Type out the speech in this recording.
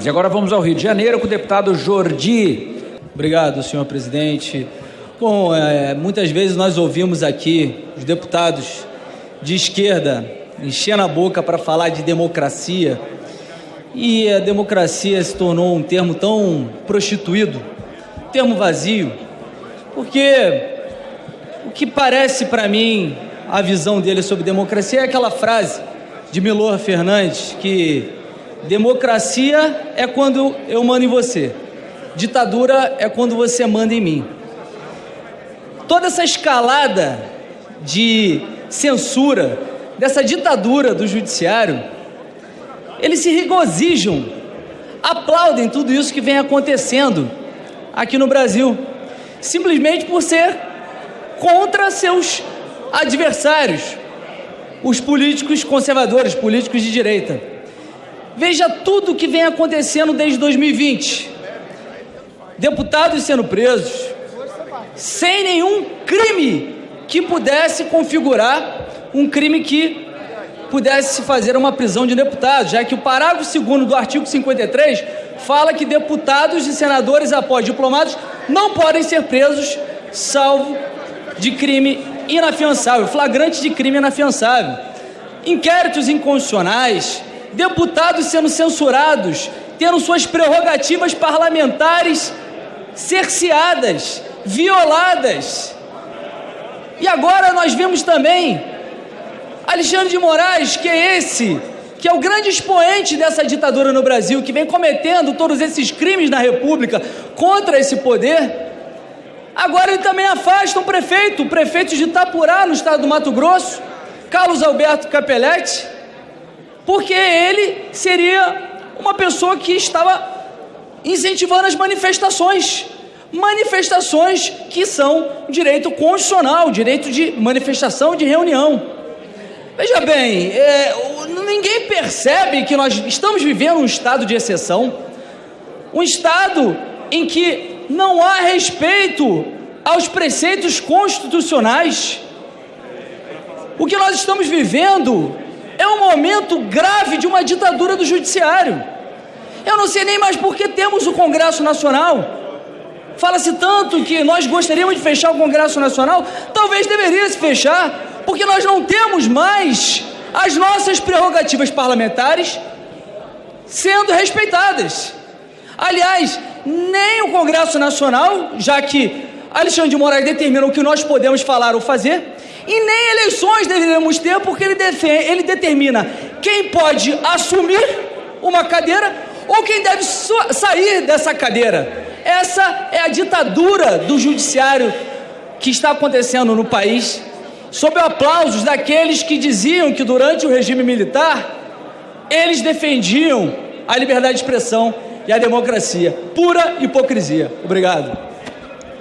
E agora vamos ao Rio de Janeiro com o deputado Jordi. Obrigado, senhor presidente. Bom, é, muitas vezes nós ouvimos aqui os deputados de esquerda enchendo a boca para falar de democracia e a democracia se tornou um termo tão prostituído, um termo vazio, porque o que parece para mim a visão dele sobre democracia é aquela frase de Milor Fernandes que Democracia é quando eu mando em você. Ditadura é quando você manda em mim. Toda essa escalada de censura, dessa ditadura do judiciário, eles se regozijam, aplaudem tudo isso que vem acontecendo aqui no Brasil, simplesmente por ser contra seus adversários, os políticos conservadores, políticos de direita. Veja tudo o que vem acontecendo desde 2020. Deputados sendo presos, sem nenhum crime que pudesse configurar um crime que pudesse fazer uma prisão de deputados, já que o parágrafo 2 do artigo 53 fala que deputados e senadores após diplomados não podem ser presos salvo de crime inafiançável, flagrante de crime inafiançável. Inquéritos inconstitucionais, deputados sendo censurados, tendo suas prerrogativas parlamentares cerceadas, violadas. E agora nós vemos também Alexandre de Moraes, que é esse, que é o grande expoente dessa ditadura no Brasil, que vem cometendo todos esses crimes na República contra esse poder. Agora ele também afasta um prefeito, o prefeito de Itapurá, no estado do Mato Grosso, Carlos Alberto Capelletti, porque ele seria uma pessoa que estava incentivando as manifestações. Manifestações que são direito constitucional, direito de manifestação, de reunião. Veja bem, é, ninguém percebe que nós estamos vivendo um estado de exceção, um estado em que não há respeito aos preceitos constitucionais. O que nós estamos vivendo um momento grave de uma ditadura do judiciário. Eu não sei nem mais por que temos o Congresso Nacional. Fala-se tanto que nós gostaríamos de fechar o Congresso Nacional, talvez deveria se fechar, porque nós não temos mais as nossas prerrogativas parlamentares sendo respeitadas. Aliás, nem o Congresso Nacional, já que Alexandre de Moraes determina o que nós podemos falar ou fazer, e nem eleições deveríamos ter, porque ele, ele determina quem pode assumir uma cadeira ou quem deve sair dessa cadeira. Essa é a ditadura do judiciário que está acontecendo no país, sob aplausos daqueles que diziam que durante o regime militar eles defendiam a liberdade de expressão e a democracia. Pura hipocrisia. Obrigado.